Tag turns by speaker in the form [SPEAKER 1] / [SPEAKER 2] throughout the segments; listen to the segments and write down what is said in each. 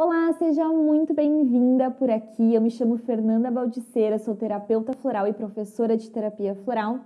[SPEAKER 1] Olá, seja muito bem-vinda por aqui. Eu me chamo Fernanda Baldiceira, sou terapeuta floral e professora de terapia floral.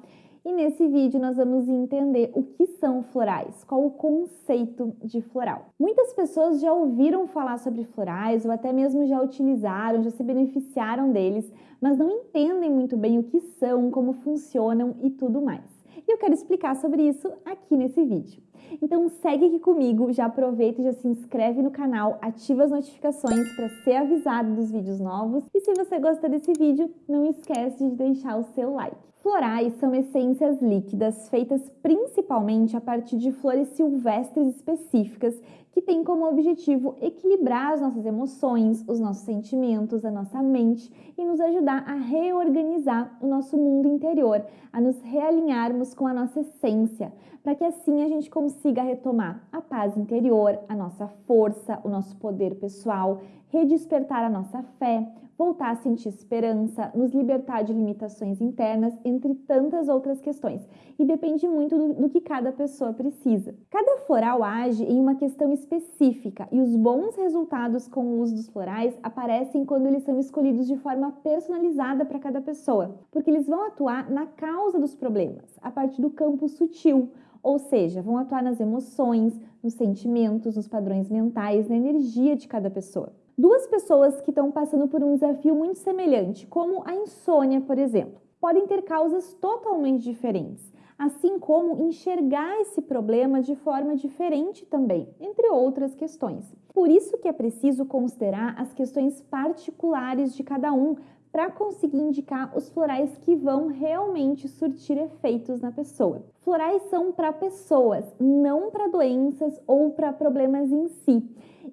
[SPEAKER 1] E nesse vídeo nós vamos entender o que são florais, qual o conceito de floral. Muitas pessoas já ouviram falar sobre florais ou até mesmo já utilizaram, já se beneficiaram deles, mas não entendem muito bem o que são, como funcionam e tudo mais. E eu quero explicar sobre isso aqui nesse vídeo. Então segue aqui comigo, já aproveita e já se inscreve no canal, ativa as notificações para ser avisado dos vídeos novos. E se você gostou desse vídeo, não esquece de deixar o seu like. Florais são essências líquidas feitas principalmente a partir de flores silvestres específicas que têm como objetivo equilibrar as nossas emoções, os nossos sentimentos, a nossa mente e nos ajudar a reorganizar o nosso mundo interior, a nos realinharmos com a nossa essência, para que assim a gente consiga retomar a paz interior, a nossa força, o nosso poder pessoal, redespertar a nossa fé, voltar a sentir esperança, nos libertar de limitações internas, entre tantas outras questões. E depende muito do, do, que cada pessoa precisa. Cada floral age em uma questão específica e os bons resultados com o uso dos florais aparecem quando eles são escolhidos de forma personalizada para cada pessoa, porque eles vão atuar na causa dos problemas, a partir do campo sutil, ou seja, vão atuar nas emoções, nos sentimentos, nos padrões mentais, na energia de cada pessoa. Duas pessoas que estão passando por um desafio muito semelhante, como a insônia, por exemplo, podem ter causas totalmente diferentes, assim como enxergar esse problema de forma diferente também, entre outras questões. Por isso que é preciso considerar as questões particulares de cada um para conseguir indicar os florais que vão realmente surtir efeitos na pessoa. Florais são para pessoas, não para doenças ou para problemas em si.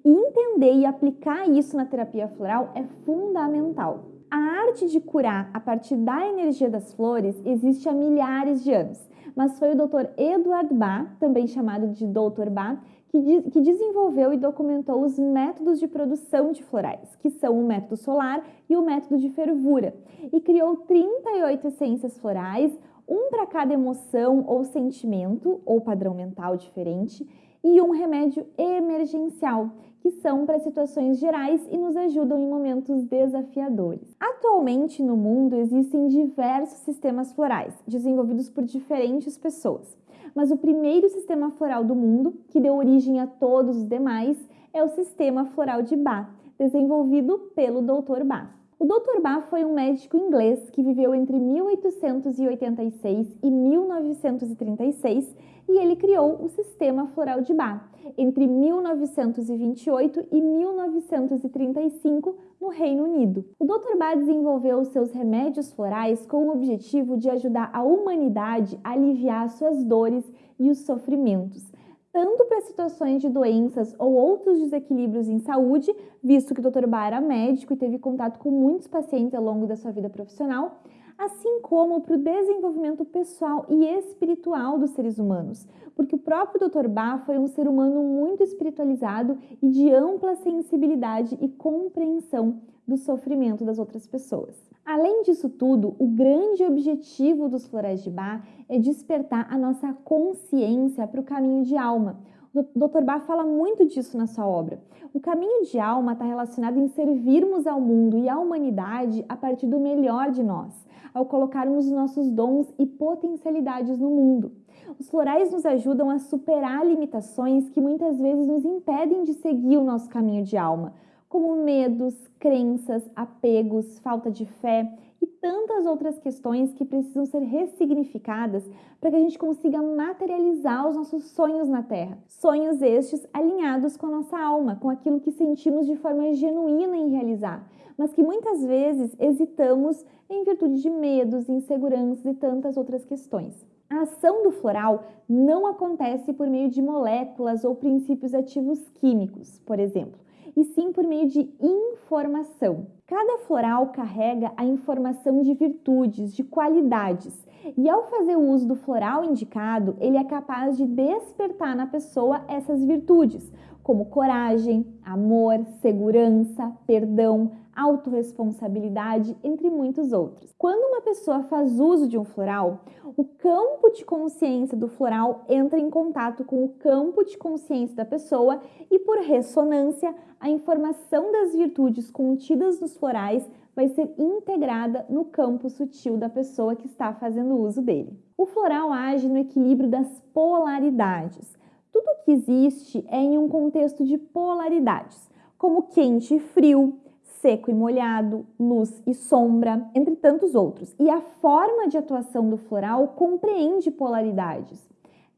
[SPEAKER 1] E entender e aplicar isso na terapia floral é fundamental. A arte de curar a partir da energia das flores existe há milhares de anos, mas foi o Dr. Edward Bach, também chamado de Dr. Bach, que, que desenvolveu e documentou os métodos de produção de florais, que são o método solar e o método de fervura, e criou 38 essências florais, um para cada emoção ou sentimento ou padrão mental diferente, e um remédio emergencial, que são para situações gerais e nos ajudam em momentos desafiadores. Atualmente no mundo existem diversos sistemas florais, desenvolvidos por diferentes pessoas. Mas o primeiro sistema floral do mundo, que deu origem a todos os demais, é o sistema floral de Bach, desenvolvido pelo Dr. Bach. O Dr. Bach foi um médico inglês que viveu entre 1886 e 1936 e ele criou o sistema floral de Bach entre 1928 e 1935 no Reino Unido. O Dr. Bach desenvolveu seus remédios florais com o objetivo de ajudar a humanidade a aliviar suas dores e os sofrimentos tanto para situações de doenças ou outros desequilíbrios em saúde, visto que o Dr. Bar era médico e teve contato com muitos pacientes ao longo da sua vida profissional, assim como para o desenvolvimento pessoal e espiritual dos seres humanos, porque o próprio Dr. Bach foi um ser humano muito espiritualizado e de ampla sensibilidade e compreensão do sofrimento das outras pessoas. Além disso tudo, o grande objetivo dos florais de Bach é despertar a nossa consciência para o caminho de alma. Dr. Bach fala muito disso na sua obra. O caminho de alma está relacionado em servirmos ao mundo e à humanidade a partir do melhor de nós, ao colocarmos os nossos dons e potencialidades no mundo. Os florais nos ajudam a superar limitações que muitas vezes nos impedem de seguir o nosso caminho de alma, como medos, crenças, apegos, falta de fé tantas outras questões que precisam ser ressignificadas para que a gente consiga materializar os nossos sonhos na Terra. Sonhos estes alinhados com a nossa alma, com aquilo que sentimos de forma genuína em realizar, mas que muitas vezes hesitamos em virtude de medos, inseguranças e tantas outras questões. A ação do floral não acontece por meio de moléculas ou princípios ativos químicos, por exemplo e sim por meio de informação. Cada floral carrega a informação de virtudes, de qualidades, e ao fazer o uso do floral indicado, ele é capaz de despertar na pessoa essas virtudes, como coragem, amor, segurança, perdão, autorresponsabilidade, entre muitos outros. Quando uma pessoa faz uso de um floral, o campo de consciência do floral entra em contato com o campo de consciência da pessoa e, por ressonância, a informação das virtudes contidas nos florais vai ser integrada no campo sutil da pessoa que está fazendo uso dele. O floral age no equilíbrio das polaridades. Tudo que existe é em um contexto de polaridades, como quente e frio, seco e molhado, luz e sombra, entre tantos outros. E a forma de atuação do floral compreende polaridades.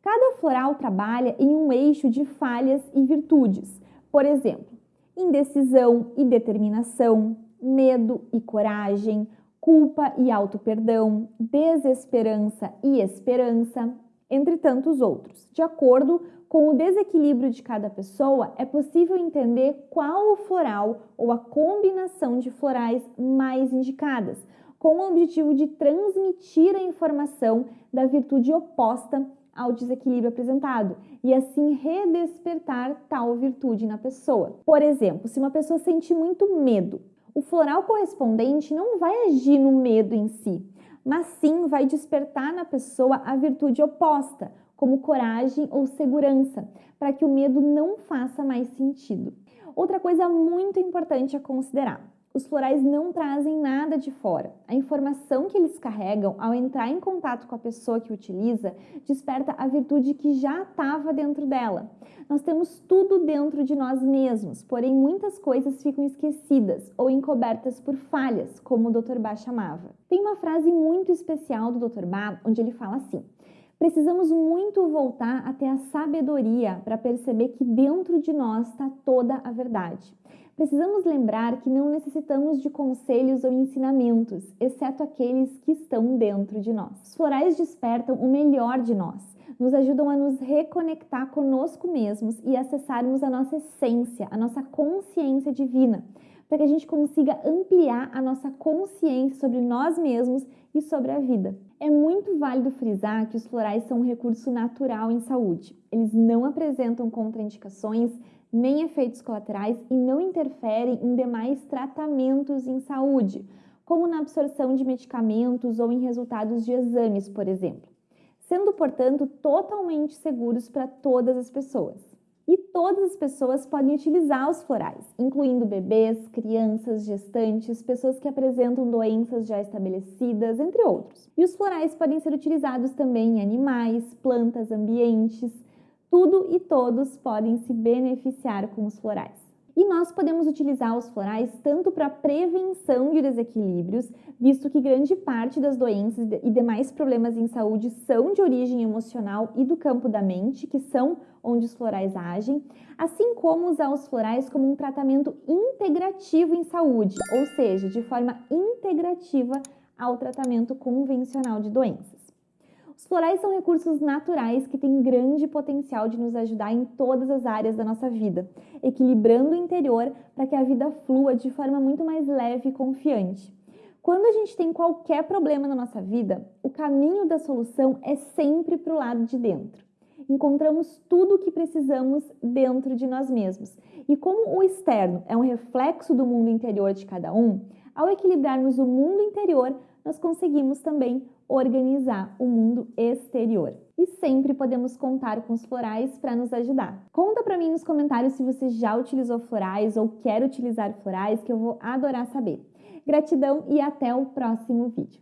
[SPEAKER 1] Cada floral trabalha em um eixo de falhas e virtudes. Por exemplo, indecisão e determinação, medo e coragem, culpa e auto-perdão, desesperança e esperança, entre tantos outros. De acordo com o desequilíbrio de cada pessoa, é possível entender qual o floral ou a combinação de florais mais indicadas, com o objetivo de transmitir a informação da virtude oposta ao desequilíbrio apresentado e assim redespertar tal virtude na pessoa. Por exemplo, se uma pessoa sente muito medo, o floral correspondente não vai agir no medo em si, mas sim vai despertar na pessoa a virtude oposta, como coragem ou segurança, para que o medo não faça mais sentido. Outra coisa muito importante a considerar: os florais não trazem nada de fora. A informação que eles carregam ao entrar em contato com a pessoa que utiliza desperta a virtude que já estava dentro dela. Nós temos tudo dentro de nós mesmos, porém muitas coisas ficam esquecidas ou encobertas por falhas, como o Dr. Bach chamava. Tem uma frase muito especial do Dr. Bach onde ele fala assim: Precisamos muito voltar até a sabedoria para perceber que dentro de nós está toda a verdade. Precisamos lembrar que não necessitamos de conselhos ou ensinamentos, exceto aqueles que estão dentro de nós. Os florais despertam o melhor de nós, nos ajudam a nos reconectar conosco mesmos e acessarmos a nossa essência, a nossa consciência divina, para que a gente consiga ampliar a nossa consciência sobre nós mesmos e sobre a vida. É muito válido frisar que os florais são um recurso natural em saúde. Eles não apresentam contraindicações nem efeitos colaterais e não interferem em demais tratamentos em saúde, como na absorção de medicamentos ou em resultados de exames, por exemplo, sendo, portanto, totalmente seguros para todas as pessoas. E todas as pessoas podem utilizar os florais, incluindo bebês, crianças, gestantes, pessoas que apresentam doenças já estabelecidas, entre outros. E os florais podem ser utilizados também em animais, plantas, ambientes. Tudo e todos podem se beneficiar com os florais. E nós podemos utilizar os florais tanto para prevenção de desequilíbrios, visto que grande parte das doenças e demais problemas em saúde são de origem emocional e do campo da mente, que são onde os florais agem, assim como usar os florais como um tratamento integrativo em saúde, ou seja, de forma integrativa ao tratamento convencional de doenças. Os florais são recursos naturais que têm grande potencial de nos ajudar em todas as áreas da nossa vida, equilibrando o interior para que a vida flua de forma muito mais leve e confiante. Quando a gente tem qualquer problema na nossa vida, o caminho da solução é sempre para o lado de dentro. Encontramos tudo o que precisamos dentro de nós mesmos. E como o externo é um reflexo do mundo interior de cada um, ao equilibrarmos o mundo interior, nós conseguimos também organizar o mundo exterior. E sempre podemos contar com os florais para nos ajudar. Conta para mim nos comentários se você já utilizou florais ou quer utilizar florais, que eu vou adorar saber. Gratidão e até o próximo vídeo.